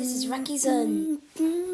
this is Rocky's Zone. Mm-hmm.